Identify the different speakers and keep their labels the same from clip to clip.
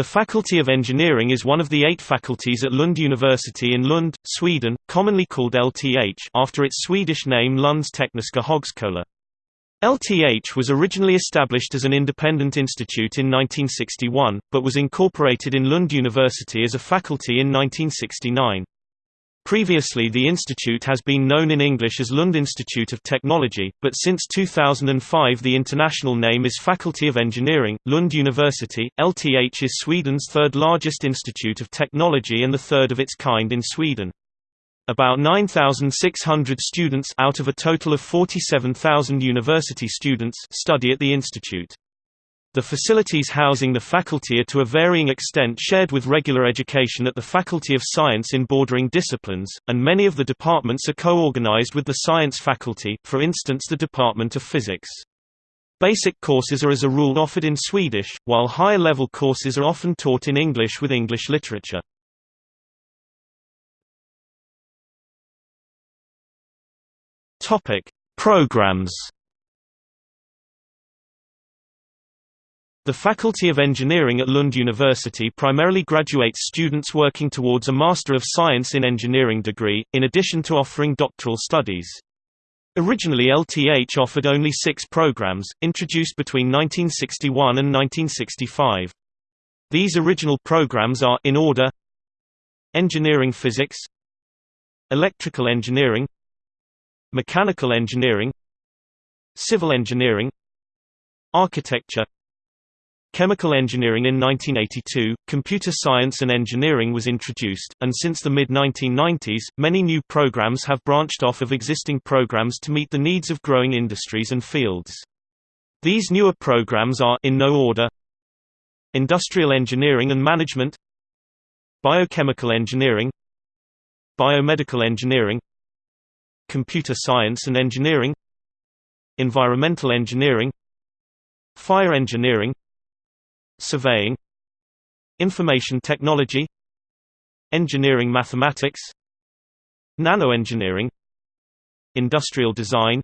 Speaker 1: The Faculty of Engineering is one of the eight faculties at Lund University in Lund, Sweden, commonly called LTH after its Swedish name Lunds Tekniska Högskola. LTH was originally established as an independent institute in 1961, but was incorporated in Lund University as a faculty in 1969. Previously the institute has been known in English as Lund Institute of Technology, but since 2005 the international name is Faculty of Engineering, Lund University. LTH is Sweden's third largest institute of technology and the third of its kind in Sweden. About 9,600 students out of a total of 47,000 university students study at the institute. The facilities housing the faculty are to a varying extent shared with regular education at the Faculty of Science in bordering disciplines, and many of the departments are co-organized with the science faculty, for instance the Department of Physics. Basic courses are as a rule offered in Swedish, while higher-level courses are often taught in English with English literature. Topic: Programs. The Faculty of Engineering at Lund University primarily graduates students working towards a Master of Science in Engineering degree, in addition to offering doctoral studies. Originally LTH offered only six programs, introduced between 1961 and 1965. These original programs are, in order Engineering Physics Electrical Engineering Mechanical Engineering Civil Engineering Architecture Chemical engineering In 1982, computer science and engineering was introduced, and since the mid-1990s, many new programs have branched off of existing programs to meet the needs of growing industries and fields. These newer programs are in no order Industrial Engineering and Management Biochemical Engineering Biomedical Engineering Computer Science and Engineering Environmental Engineering Fire Engineering Surveying Information Technology Engineering Mathematics Nanoengineering Industrial Design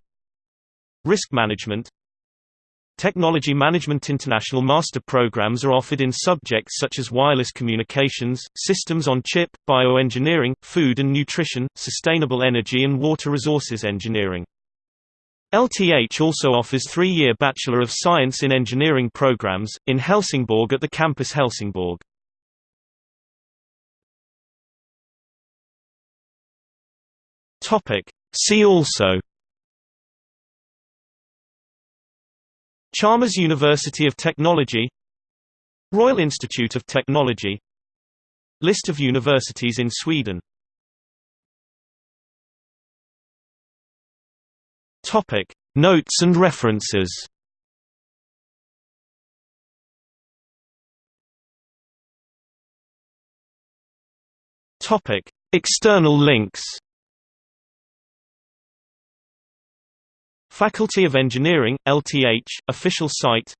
Speaker 1: Risk Management Technology Management International master programs are offered in subjects such as wireless communications, systems on chip, bioengineering, food and nutrition, sustainable energy and water resources engineering. LTH also offers three-year Bachelor of Science in Engineering programs, in Helsingborg at the campus Helsingborg. See also Chalmers University of Technology Royal Institute of Technology List of universities in Sweden Topic. Notes and references. Topic. External links. Faculty of Engineering, LTH, official site.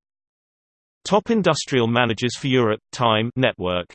Speaker 1: Top Industrial Managers for Europe Time network